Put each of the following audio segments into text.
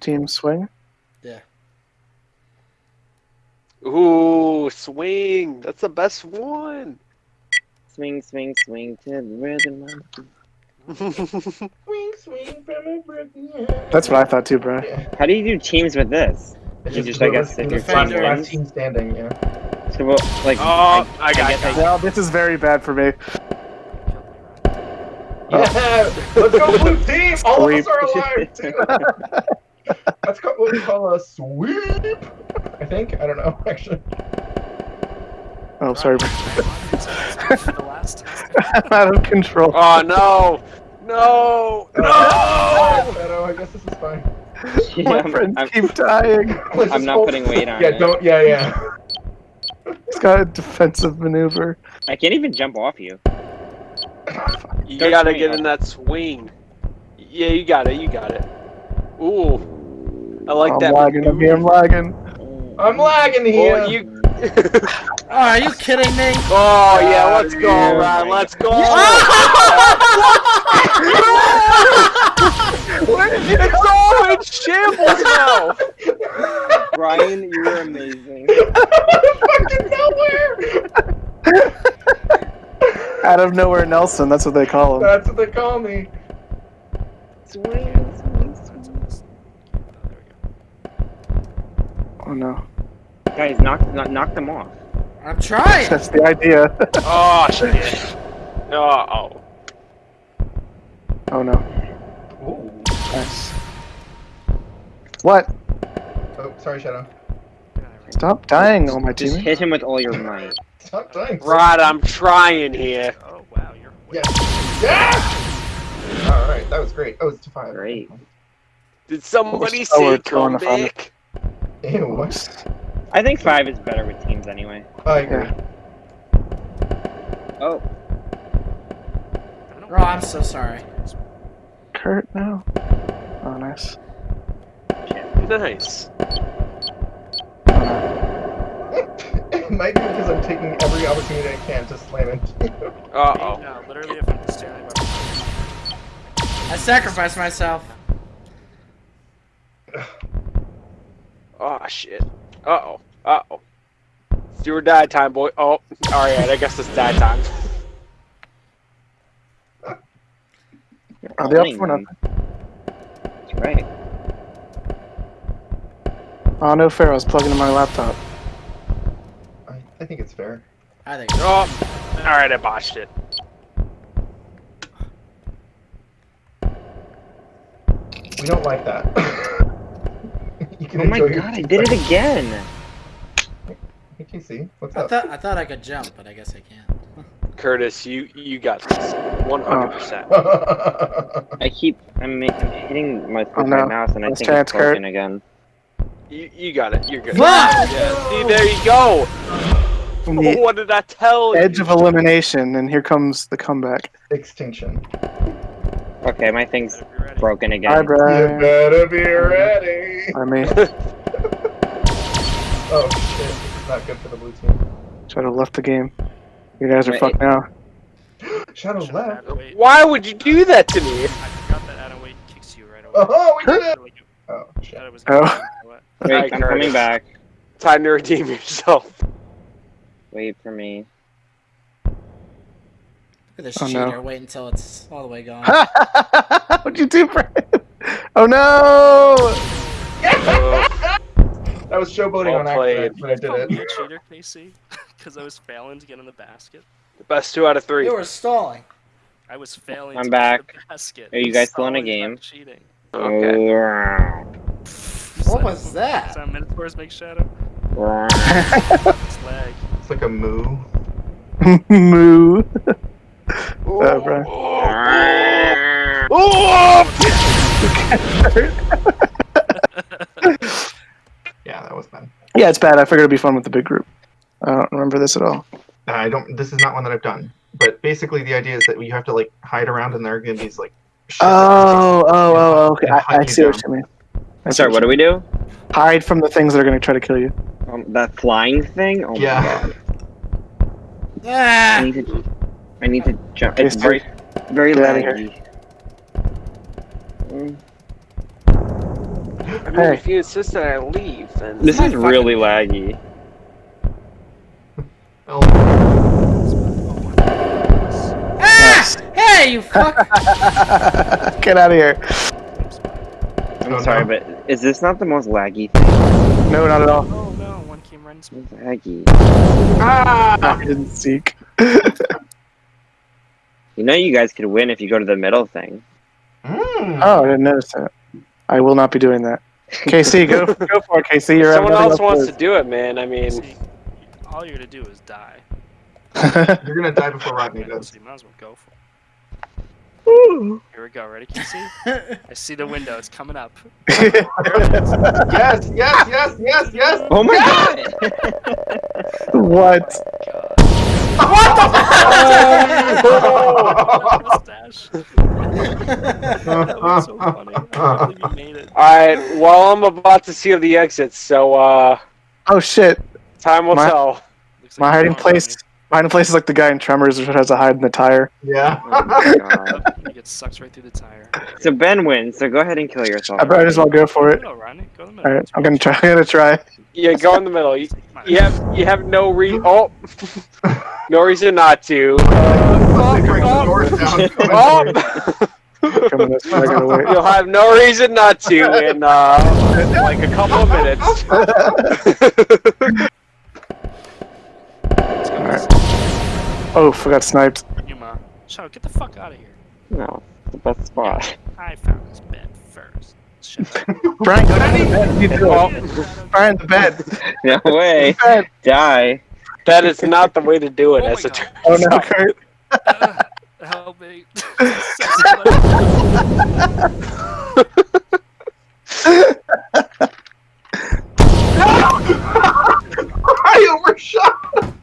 Team swing. Yeah. Ooh, swing. That's the best one. Swing, swing, swing to the rhythm. Swing, swing from a broken heart. That's what I thought too, bro. Yeah. How do you do teams with this? It's You just, I guess, whoever's if your last- team team standing, yeah. So, well, like, Oh, I got guess. I- Well, this is very bad for me. Yeah! Let's go blue team! All of us are alive too! That's called what we call a sweep! I think? I don't know, actually. Oh, sorry. For the last. I'm out of control. Oh no! No! Oh, no! Oh, Shadow, I guess this is fine. yeah, My I'm, friends I'm, keep dying. Let's I'm not hope- putting weight on Yeah, it. don't, yeah, yeah. It's got a defensive maneuver. I can't even jump off you. You Don't gotta get up. in that swing. Yeah, you got it. You got it. Ooh, I like I'm that. lagging. I'm here. I'm lagging. I'm oh. lagging oh, here! Well, you. Oh, are you kidding me? oh yeah, let's go, Yeah. Ryan. Let's go. it's all in shambles now. Brian, you're amazing. fucking nowhere! Out of nowhere, Nelson. That's what they call him. That's what they call me. Swing, swing, Oh no. Guys, knock, knock, knock them off. I'm trying. That's the idea. Oh shit. Oh. oh no. Ooh. Nice. What? Oh, sorry, Shadow. Stop dying, all my Just hit him with all your might. Stop dying. Right, I'm trying here. Oh wow, you're. Yeah. Yeah! Alright, that was great. Oh, it's to five. Great. Did somebody oh, so say throwing a fun- comeback? Ew, what? I think five is better with teams anyway. I agree. Yeah. Oh, Oh, I'm so sorry. Kurt now. Oh, nice. Nice. It might be because I'm taking every opportunity I can to slam it. Uh oh. No, literally, if I'm just standing by I sacrificed myself. Oh shit. Uh oh. Uh oh. It's do or die time, boy. Oh, alright, I guess it's die time. Are they up for nothing? That's right. Oh no, fair. I was plugging in my laptop. I, I think it's fair. I think. Oh, alright, I botched it. We don't like that. you Oh my enjoy your god, I did it again. Hey, KC, what's I up? thought I thought I could jump, but I guess I can't. Curtis, you you got this. One hundred percent. Oh. I keep, I'm, I'm hitting my, with Oh, my no. mouse and I Last think chance, it's broken again. You you got it. You're good. Fuck! Yeah. See, there you go. The What did I tell you? edge of elimination, and here comes the comeback. Extinction. Okay, my thing's Better be ready. broken Hi, again. You better be ready. I mean, Oh shit, this is not good for the blue team. should have left the game. You guys are Wait. fucked now. Shadow Should've left. Why would you do that to me? I forgot that Adam Wade kicks you right away. Oh, oh we did it! Oh shit. thought was Oh. you? Wait, I'm coming back. Time to redeem yourself. Wait for me. Look at this Oh, no. cheater. Wait until it's all the way gone. What'd you do, Brian? Oh no! That was showboating Well on accident, but I did Call me it. a cheater, KC, because I was failing to get in the basket. The best two out of three. You were stalling. I was failing. I'm to back. Get in the basket. Are you guys still in a stalling, not game? Cheating. Okay. What was that? Is that Minotaur's make shadow? It's lag. It's like a moo. Moo. Oh, Uh, Brian. Yeah, that was bad. Yeah, it's bad. I figured it'd be fun with the big group. I don't remember this at all. I don't. This is not one that I've done. But basically, the idea is that you have to like hide around, and there are gonna be these like. Oh, oh, oh, oh, okay. And I, hunt I you see what you mean. I Sorry, what do we do? Hide from the things that are going to try to kill you. Um, that flying thing? Oh Yeah. my god. I Ah! Need to, I need to jump. It's very, very Get outta here. laggy. Mm. I mean, Hey. if you insist that I leave, then This My is fucking- really laggy. Oh, Ah! Hey, you fuck! Get out of here. I'm Oh, sorry, no. but is this not the most laggy thing? No, not at all. Oh no, one came right into me. It's laggy. ah! I didn't seek. You know you guys could win if you go to the middle thing. Mm. Oh, I didn't notice that. I will not be doing that. KC, go go for it, KC. You're someone nothing else wants to to do it, man. I mean, See, all you're gonna do is die. You're gonna die before Rodney So does. you might as well go for it. Here we go. Ready, Casey? I see the window. It's coming up. Yes, yes, yes, yes, yes! Oh my Yes! god! what? Mustache. that was so funny. I can't believe you made it. all right. Well, I'm about to seal the exits, so uh, Oh shit! time will My- tell. Looks My hiding you're place. My hiding place is like the guy in Tremors who has to hide in the tire. yeah. Oh my god. Rodney. You sucked right through the tire. So Ben wins, so go ahead and kill yourself. I might as well go for it. No, Rodney. Go in the middle. All right, I'm gonna try. I'm gonna try. Yeah, go in the middle. You, Come on. You have you have no re oh, no reason not to. Let's bring the Uh, oh, oh. Coming this way, I gotta wait. You'll have no reason not to in uh, like a couple of minutes. Let's go. Alright. oh, forgot sniped. Yuma. Shadow, get the fuck out of here. No, the best spot. I found this bed first. Shadow. Brian, go down to the bed. You do Brian, the bed. No way. Bed. Die. that is not the way to do it. Oh as my it Oh no. Kurt. Uh, help me. I overshot!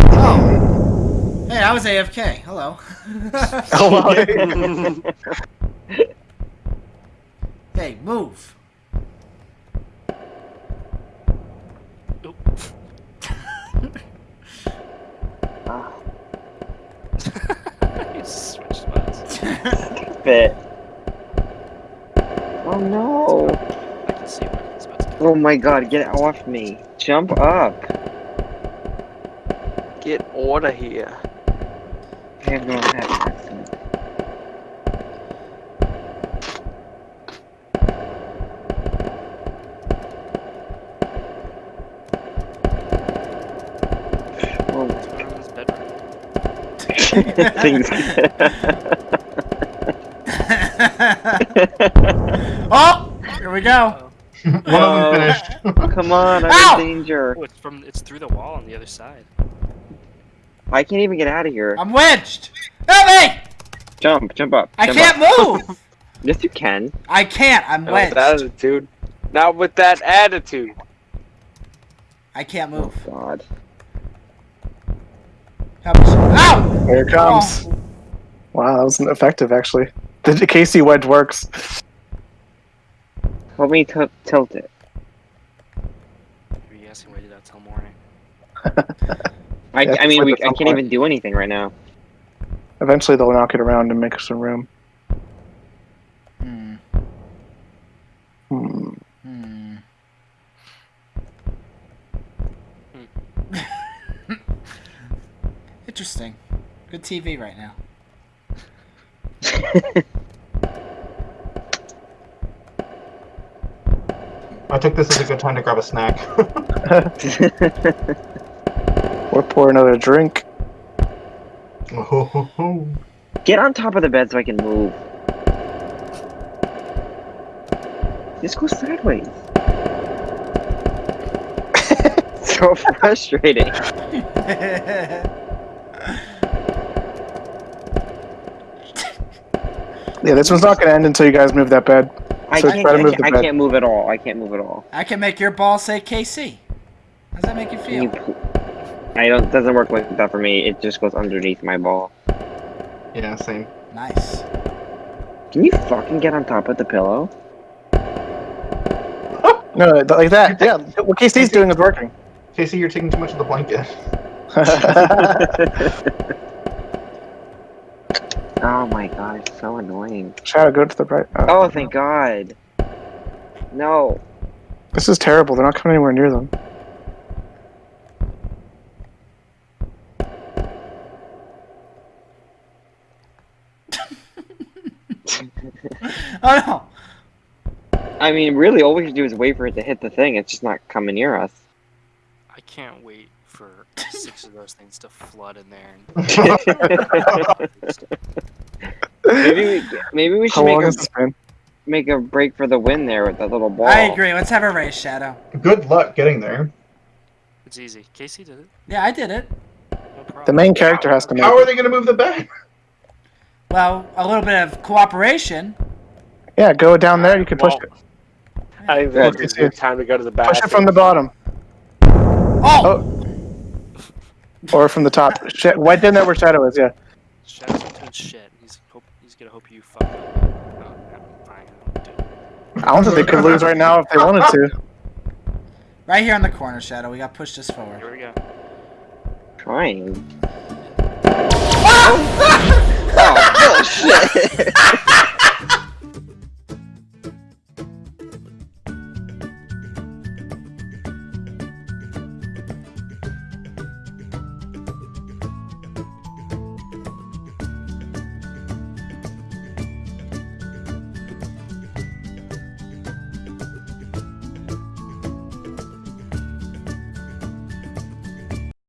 oh. Hey, I was AFK. Hello. Oh, well, hey, move. Oop. Ah, you switched spots. Fit. Oh no. I can see where he's about to go. Oh my god, get off me. Jump up. Get order here. I have no accent. Oh, He's in his bedroom. things. oh, here we go. One of Oh. them finished. Come on, I'm Ow! in danger. Oh, it's from it's through the wall on the other side. I can't even get out of here. I'm wedged. Help me! Jump, jump up. I jump can't up. move. Yes, you can. I can't. I'm Not with that wedged. attitude. Not with that attitude. I can't Oh move. god. Help me. Ow! here it comes. Oh. Wow, that was effective actually. The Casey wedge works. Help me t- tilt it. Maybe you guys can wait it out till morning. I, I mean, we, I can't somewhere. even do anything right now. Eventually, they'll knock it around and make some room. Hmm. Hmm. Hmm. Interesting. Good TV right now. I took this as a good time to grab a snack. Or pour another drink. Oh, Get on top of the bed so I can move. Just go sideways. so frustrating. Yeah, this one's not gonna end until you guys move that bed. I So can't. try to I, move can't the I can't move at all. I can't move at all. I can make your ball say KC. How does that make you Can you feel? pl- I don't. Doesn't work like that for me. It just goes underneath my ball. yeah, same. Nice. Can you fucking get on top of the pillow? No, th- like that. Yeah, what KC's doing is working. Casey, you're taking too much of the blanket. Oh my god, it's so annoying. Shadow, go to the right. uh, Oh, thank god. No. This is terrible. They're not coming anywhere near them. Oh no! I mean, really, all we can do is wait for it to hit the thing. It's just not coming near us. I can't wait for six of those things to flood in there. And... maybe we, maybe we should long make a, make a break for the win there with that little ball. I agree. Let's have a race, Shadow. Good luck getting there. It's easy. Casey did it. Yeah, I did it. No. The main character has to make How are they going to move the bag? Well, a little bit of cooperation. Yeah, go down there. You can push Well, it. I think Yeah, it's- good time to go to the bathroom. Push it from the bottom. Oh! oh! Or from the top. Sh- right in there where Shadow is, yeah. Shadow's into his shit. He's hope he's gonna hope you fuck up. Oh. I do it. I don't think they could lose right now if they wanted to. Right here on the corner, Shadow. We got to push this forward. Here we go. Trying. oh, Oh, bullshit!